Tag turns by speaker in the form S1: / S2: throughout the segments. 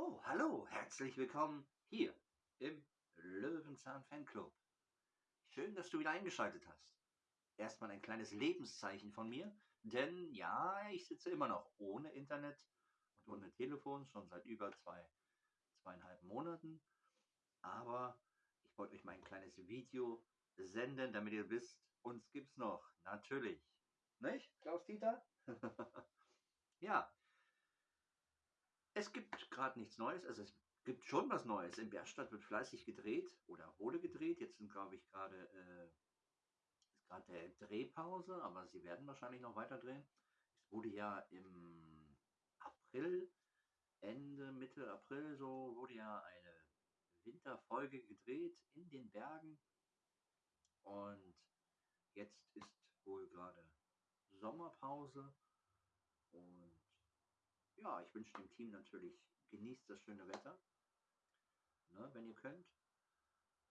S1: Oh, hallo, herzlich willkommen hier im Löwenzahn Fanclub. Schön, dass du wieder eingeschaltet hast. Erstmal ein kleines Lebenszeichen von mir, denn ja, ich sitze immer noch ohne Internet und ohne Telefon, schon seit über zwei, zweieinhalb Monaten. Aber ich wollte euch mal ein kleines Video senden, damit ihr wisst, uns gibt's noch. Natürlich. Nicht, Klaus-Dieter? ja, es gibt gerade nichts Neues, also es gibt schon was Neues. In Bergstadt wird fleißig gedreht oder wurde gedreht. Jetzt sind, glaube ich, gerade äh, gerade der Drehpause, aber sie werden wahrscheinlich noch weiter drehen. Es wurde ja im April, Ende, Mitte April, so wurde ja eine Winterfolge gedreht in den Bergen. Und jetzt ist wohl gerade Sommerpause. Und ja, ich wünsche dem Team natürlich, genießt das schöne Wetter, ne, wenn ihr könnt.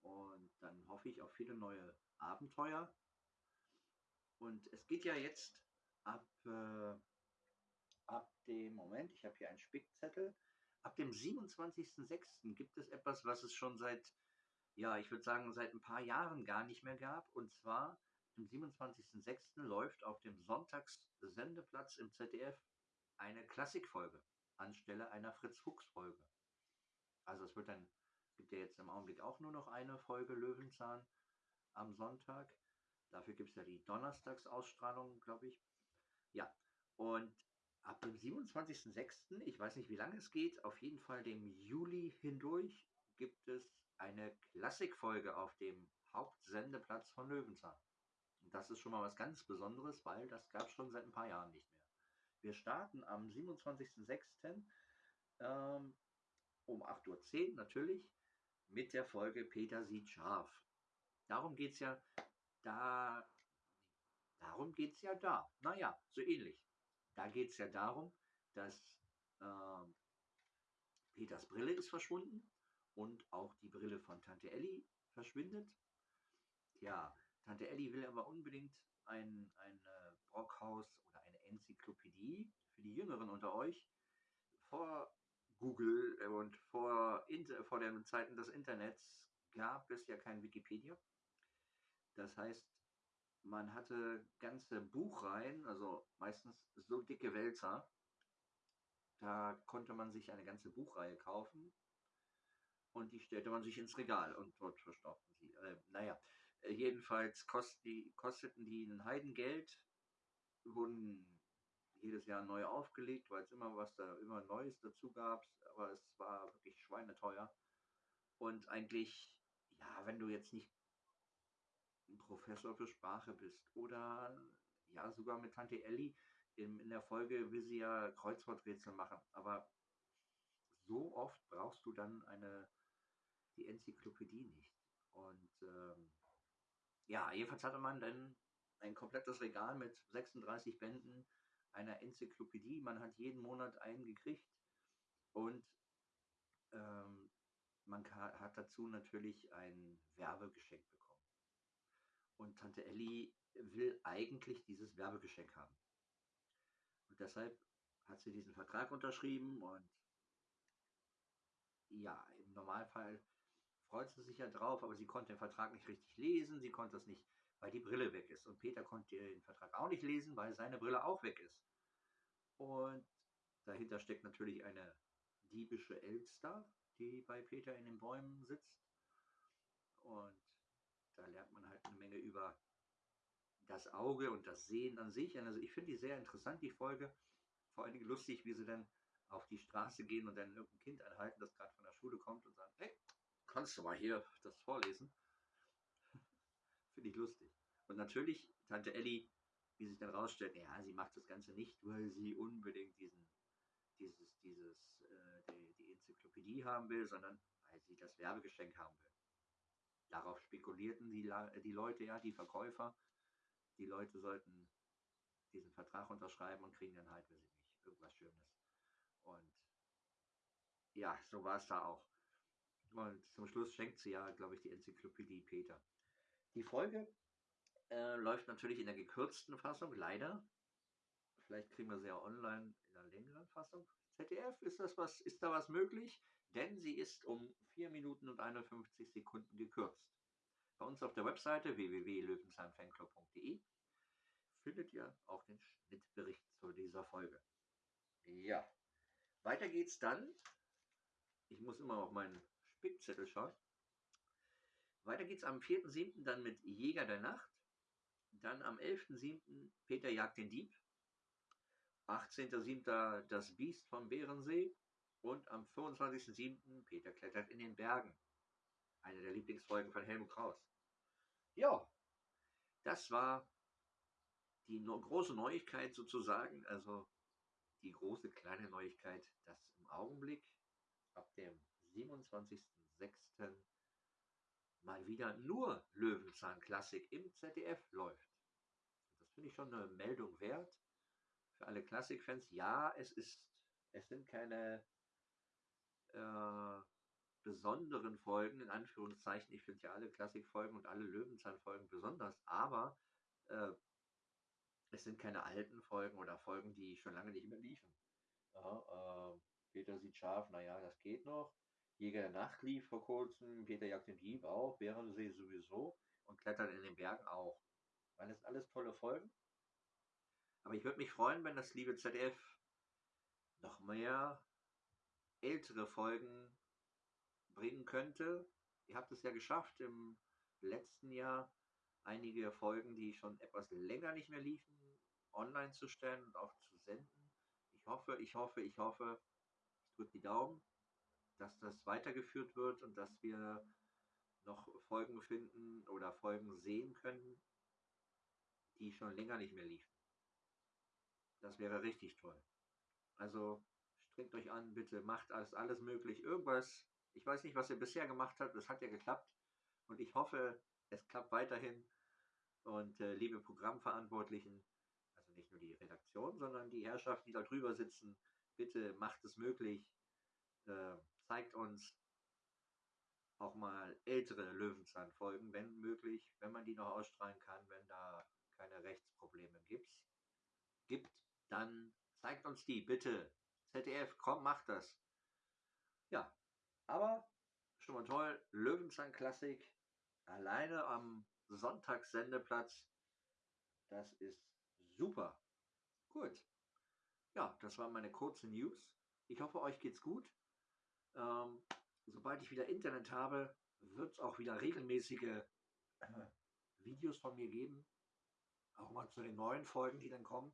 S1: Und dann hoffe ich auf viele neue Abenteuer. Und es geht ja jetzt ab, äh, ab dem Moment, ich habe hier einen Spickzettel, ab dem 27.06. gibt es etwas, was es schon seit, ja, ich würde sagen, seit ein paar Jahren gar nicht mehr gab. Und zwar am 27.06. läuft auf dem Sonntagssendeplatz im ZDF eine Klassikfolge anstelle einer Fritz-Fuchs-Folge. Also es wird dann, gibt ja jetzt im Augenblick auch nur noch eine Folge Löwenzahn am Sonntag. Dafür gibt es ja die Donnerstagsausstrahlung, glaube ich. Ja, und ab dem 27.06., ich weiß nicht, wie lange es geht, auf jeden Fall dem Juli hindurch, gibt es eine Klassikfolge auf dem Hauptsendeplatz von Löwenzahn. Und das ist schon mal was ganz Besonderes, weil das gab es schon seit ein paar Jahren nicht mehr. Wir starten am 27.06. Ähm, um 8.10 Uhr natürlich mit der Folge Peter sieht scharf. Darum geht es ja da. Darum geht es ja da. Naja, so ähnlich. Da geht es ja darum, dass äh, Peters Brille ist verschwunden und auch die Brille von Tante Elli verschwindet. Ja, Tante Elli will aber unbedingt ein, ein äh, Brockhaus oder Enzyklopädie für die Jüngeren unter euch. Vor Google und vor, vor den Zeiten des Internets gab es ja kein Wikipedia. Das heißt, man hatte ganze Buchreihen, also meistens so dicke Wälzer. Da konnte man sich eine ganze Buchreihe kaufen und die stellte man sich ins Regal und dort verstaubten sie. Äh, naja, äh, jedenfalls kost die, kosteten die ein Heidengeld, wurden jedes Jahr neu aufgelegt, weil es immer was da, immer Neues dazu gab, aber es war wirklich schweineteuer. Und eigentlich, ja, wenn du jetzt nicht ein Professor für Sprache bist oder ja, sogar mit Tante Elli in, in der Folge will sie ja Kreuzworträtsel machen, aber so oft brauchst du dann eine, die Enzyklopädie nicht. Und ähm, ja, jedenfalls hatte man dann ein komplettes Regal mit 36 Bänden einer Enzyklopädie. Man hat jeden Monat einen gekriegt und ähm, man hat dazu natürlich ein Werbegeschenk bekommen. Und Tante Elli will eigentlich dieses Werbegeschenk haben. Und deshalb hat sie diesen Vertrag unterschrieben und ja, im Normalfall freut sie sich ja drauf, aber sie konnte den Vertrag nicht richtig lesen, sie konnte es nicht, weil die Brille weg ist. Und Peter konnte den Vertrag auch nicht lesen, weil seine Brille auch weg ist. Und dahinter steckt natürlich eine diebische Elster, die bei Peter in den Bäumen sitzt. Und da lernt man halt eine Menge über das Auge und das Sehen an sich. Also ich finde die sehr interessant, die Folge. Vor allen Dingen lustig, wie sie dann auf die Straße gehen und dann irgendein Kind anhalten, das gerade von der Schule kommt und sagen, hey, kannst du mal hier das vorlesen? Und natürlich, Tante Elli, wie sich dann rausstellt, ja, sie macht das Ganze nicht, weil sie unbedingt diesen, dieses, dieses, äh, die, die Enzyklopädie haben will, sondern weil sie das Werbegeschenk haben will. Darauf spekulierten die, die Leute, ja, die Verkäufer. Die Leute sollten diesen Vertrag unterschreiben und kriegen dann halt, weiß ich nicht, irgendwas Schönes. Und ja, so war es da auch. Und zum Schluss schenkt sie ja, glaube ich, die Enzyklopädie Peter. Die Folge äh, läuft natürlich in der gekürzten Fassung, leider. Vielleicht kriegen wir sie ja online in einer längeren Fassung. ZDF, ist, das was, ist da was möglich? Denn sie ist um 4 Minuten und 51 Sekunden gekürzt. Bei uns auf der Webseite www.löwenzahnfanclub.de findet ihr auch den Schnittbericht zu dieser Folge. Ja, weiter geht's dann. Ich muss immer auf meinen Spickzettel schauen. Weiter geht's am 4.7. dann mit Jäger der Nacht. Dann am 11.7. Peter jagt den Dieb. 18.7. das Biest vom Bärensee. Und am 25.7. Peter klettert in den Bergen. Eine der Lieblingsfolgen von Helmut Kraus. Ja, das war die no große Neuigkeit sozusagen. Also die große kleine Neuigkeit, dass im Augenblick ab dem 27.06. mal wieder nur Löwenzahn Klassik im ZDF läuft. Das finde ich schon eine Meldung wert für alle Klassikfans. Ja, es ist, es sind keine äh, besonderen Folgen, in Anführungszeichen. Ich finde ja alle Klassikfolgen und alle Löwenzahn-Folgen besonders, aber äh, es sind keine alten Folgen oder Folgen, die schon lange nicht mehr liefen. Ja, äh, Peter sieht scharf, naja, das geht noch. Jäger der Nacht lief vor kurzem, Peter jagt den Dieb auch, Bärensee sowieso und Klettern in den Bergen auch. Weil das alles tolle Folgen. Aber ich würde mich freuen, wenn das liebe ZDF noch mehr ältere Folgen bringen könnte. Ihr habt es ja geschafft, im letzten Jahr einige Folgen, die schon etwas länger nicht mehr liefen, online zu stellen und auch zu senden. Ich hoffe, ich hoffe, ich hoffe, ich drücke die Daumen, dass das weitergeführt wird und dass wir noch Folgen finden oder Folgen sehen können, die schon länger nicht mehr liefen. Das wäre richtig toll. Also strengt euch an, bitte macht alles, alles möglich. Irgendwas, ich weiß nicht, was ihr bisher gemacht habt, es hat ja geklappt. Und ich hoffe, es klappt weiterhin. Und äh, liebe Programmverantwortlichen, also nicht nur die Redaktion, sondern die Herrschaften, die da drüber sitzen, bitte macht es möglich. Äh, zeigt uns auch mal ältere Löwenzahn-Folgen, wenn möglich, wenn man die noch ausstrahlen kann, wenn da keine Rechtsprobleme gibt. Gibt, dann zeigt uns die, bitte. ZDF, komm, macht das. Ja, aber schon mal toll, Löwenzahn Klassik, alleine am Sonntagssendeplatz. Das ist super. Gut. Ja, das waren meine kurzen News. Ich hoffe, euch geht's gut. Ähm, sobald ich wieder Internet habe, wird es auch wieder regelmäßige äh, Videos von mir geben. Auch mal zu den neuen Folgen, die dann kommen.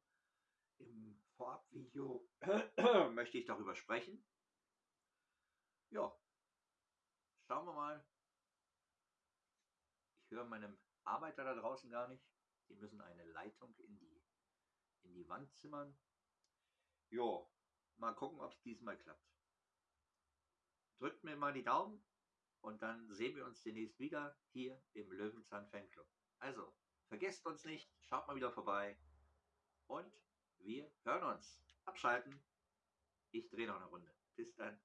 S1: Im Vorabvideo möchte ich darüber sprechen. Ja, schauen wir mal. Ich höre meinem Arbeiter da draußen gar nicht. Die müssen eine Leitung in die, in die Wand zimmern. Jo, mal gucken, ob es diesmal klappt. Drückt mir mal die Daumen und dann sehen wir uns demnächst wieder hier im Löwenzahn Fanclub. Also, vergesst uns nicht, schaut mal wieder vorbei und wir hören uns. Abschalten. Ich drehe noch eine Runde. Bis dann.